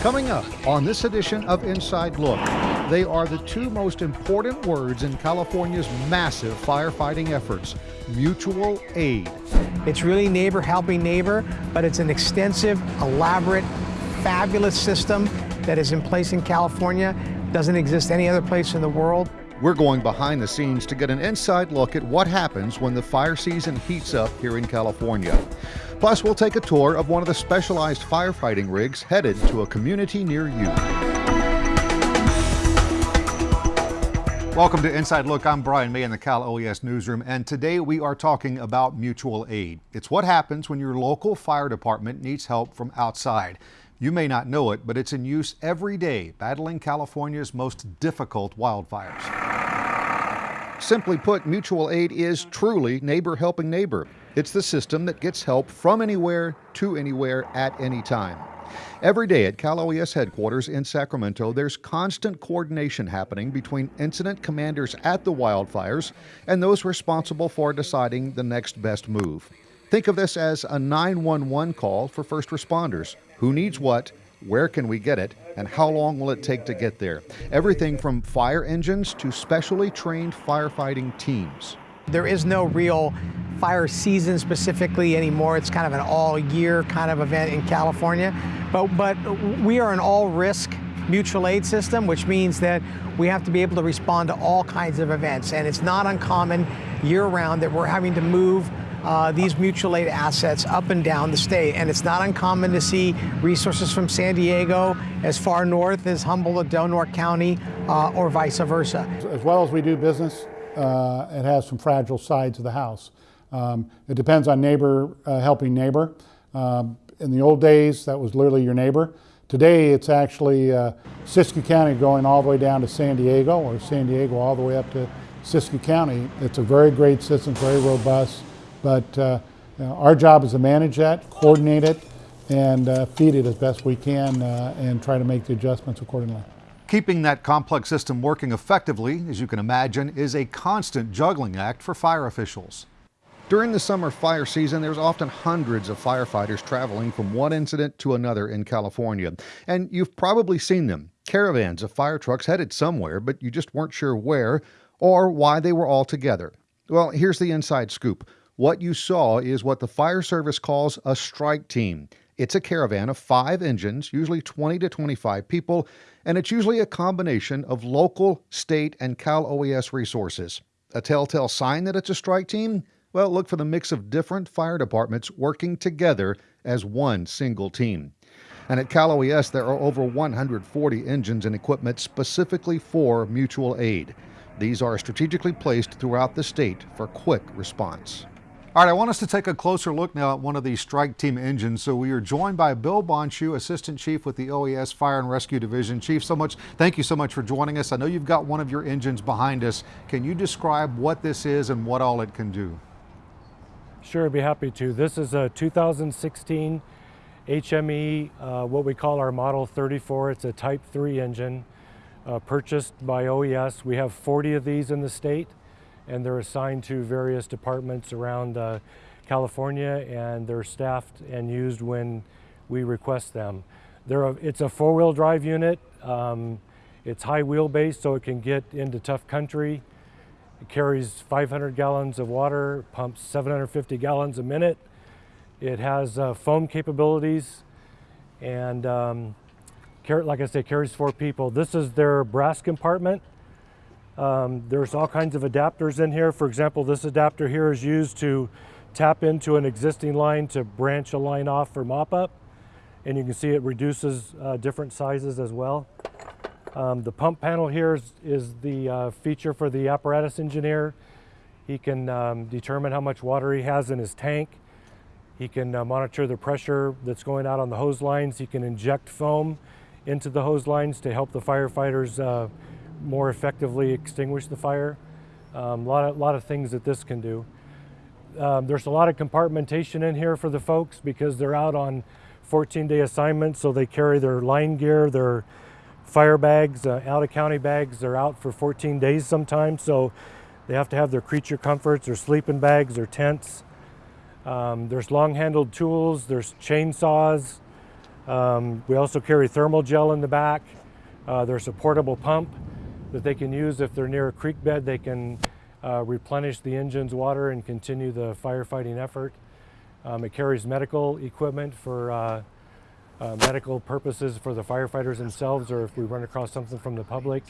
Coming up on this edition of Inside Look, they are the two most important words in California's massive firefighting efforts mutual aid. It's really neighbor helping neighbor, but it's an extensive, elaborate, fabulous system that is in place in California. Doesn't exist any other place in the world. We're going behind the scenes to get an inside look at what happens when the fire season heats up here in California. Plus, we'll take a tour of one of the specialized firefighting rigs headed to a community near you. Welcome to Inside Look. I'm Brian May in the Cal OES newsroom, and today we are talking about mutual aid. It's what happens when your local fire department needs help from outside. You may not know it, but it's in use every day battling California's most difficult wildfires. Simply put, mutual aid is truly neighbor helping neighbor. It's the system that gets help from anywhere to anywhere at any time. Every day at Cal OES headquarters in Sacramento, there's constant coordination happening between incident commanders at the wildfires and those responsible for deciding the next best move. Think of this as a 911 call for first responders. Who needs what? Where can we get it? And how long will it take to get there? Everything from fire engines to specially trained firefighting teams. There is no real fire season specifically anymore. It's kind of an all year kind of event in California. But, but we are an all risk mutual aid system, which means that we have to be able to respond to all kinds of events. And it's not uncommon year round that we're having to move uh, these mutual aid assets up and down the state. And it's not uncommon to see resources from San Diego as far north as Humboldt, Norte County, uh, or vice versa. As well as we do business, uh, it has some fragile sides of the house. Um, it depends on neighbor uh, helping neighbor. Um, in the old days, that was literally your neighbor. Today, it's actually uh, Siskiyou County going all the way down to San Diego, or San Diego all the way up to Siskiyou County. It's a very great system, very robust, but uh, you know, our job is to manage that, coordinate it, and uh, feed it as best we can, uh, and try to make the adjustments accordingly. Keeping that complex system working effectively, as you can imagine, is a constant juggling act for fire officials. During the summer fire season, there's often hundreds of firefighters traveling from one incident to another in California. And you've probably seen them caravans of fire trucks headed somewhere, but you just weren't sure where or why they were all together. Well, here's the inside scoop. What you saw is what the fire service calls a strike team. It's a caravan of five engines, usually 20 to 25 people, and it's usually a combination of local, state, and Cal OES resources. A telltale sign that it's a strike team? Well, look for the mix of different fire departments working together as one single team. And at Cal OES, there are over 140 engines and equipment specifically for mutual aid. These are strategically placed throughout the state for quick response. All right, I want us to take a closer look now at one of these strike team engines. So we are joined by Bill Bonshu, Assistant Chief with the OES Fire and Rescue Division. Chief, so much, thank you so much for joining us. I know you've got one of your engines behind us. Can you describe what this is and what all it can do? Sure, I'd be happy to. This is a 2016 HME, uh, what we call our Model 34. It's a Type 3 engine uh, purchased by OES. We have 40 of these in the state and they're assigned to various departments around uh, California and they're staffed and used when we request them. A, it's a four-wheel drive unit. Um, it's high wheelbase so it can get into tough country. It carries 500 gallons of water, pumps 750 gallons a minute. It has uh, foam capabilities and um, like I say, carries four people. This is their brass compartment. Um, there's all kinds of adapters in here. For example, this adapter here is used to tap into an existing line to branch a line off for mop-up. And you can see it reduces uh, different sizes as well. Um, the pump panel here is, is the uh, feature for the apparatus engineer. He can um, determine how much water he has in his tank. He can uh, monitor the pressure that's going out on the hose lines. He can inject foam into the hose lines to help the firefighters uh, more effectively extinguish the fire. A um, lot, of, lot of things that this can do. Um, there's a lot of compartmentation in here for the folks because they're out on 14-day assignments, so they carry their line gear, their fire bags, uh, out-of-county bags. They're out for 14 days sometimes, so they have to have their creature comforts, their sleeping bags, their tents. Um, there's long-handled tools, there's chainsaws, Um, we also carry thermal gel in the back. Uh, there's a portable pump that they can use if they're near a creek bed. They can uh, replenish the engine's water and continue the firefighting effort. Um, it carries medical equipment for uh, uh, medical purposes for the firefighters themselves or if we run across something from the public.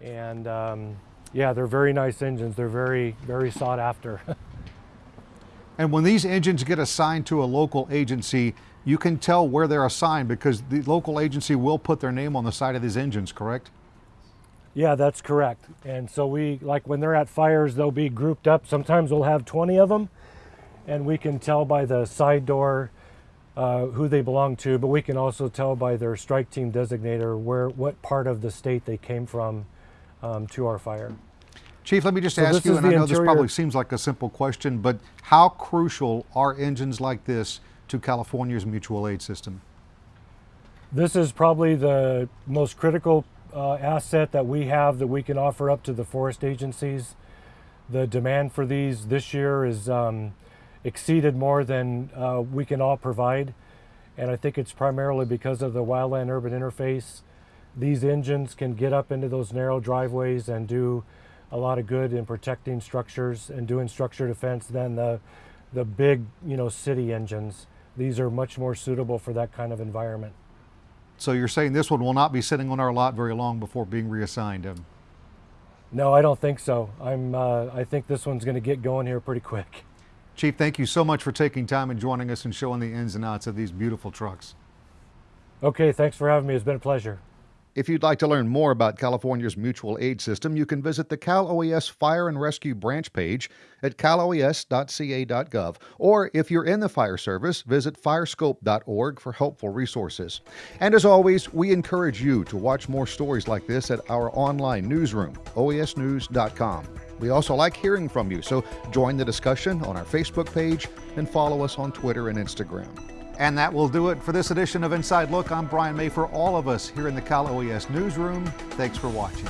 And um, yeah, they're very nice engines. They're very, very sought after. And when these engines get assigned to a local agency, you can tell where they're assigned because the local agency will put their name on the side of these engines, correct? Yeah, that's correct. And so we, like when they're at fires, they'll be grouped up. Sometimes we'll have 20 of them, and we can tell by the side door uh, who they belong to, but we can also tell by their strike team designator where, what part of the state they came from um, to our fire. Chief, let me just So ask you, and I know this probably seems like a simple question, but how crucial are engines like this to California's mutual aid system? This is probably the most critical uh, asset that we have that we can offer up to the forest agencies. The demand for these this year is um, exceeded more than uh, we can all provide. And I think it's primarily because of the wildland urban interface. These engines can get up into those narrow driveways and do a lot of good in protecting structures and doing structure defense than the, the big, you know, city engines. These are much more suitable for that kind of environment. So you're saying this one will not be sitting on our lot very long before being reassigned? Um, No, I don't think so. I'm. Uh, I think this one's going to get going here pretty quick. Chief, thank you so much for taking time and joining us and showing the ins and outs of these beautiful trucks. Okay, thanks for having me. It's been a pleasure. If you'd like to learn more about California's mutual aid system, you can visit the Cal OES Fire and Rescue branch page at caloes.ca.gov. Or if you're in the fire service, visit firescope.org for helpful resources. And as always, we encourage you to watch more stories like this at our online newsroom, oesnews.com. We also like hearing from you, so join the discussion on our Facebook page and follow us on Twitter and Instagram. And that will do it for this edition of Inside Look. I'm Brian May for all of us here in the Cal OES newsroom. Thanks for watching.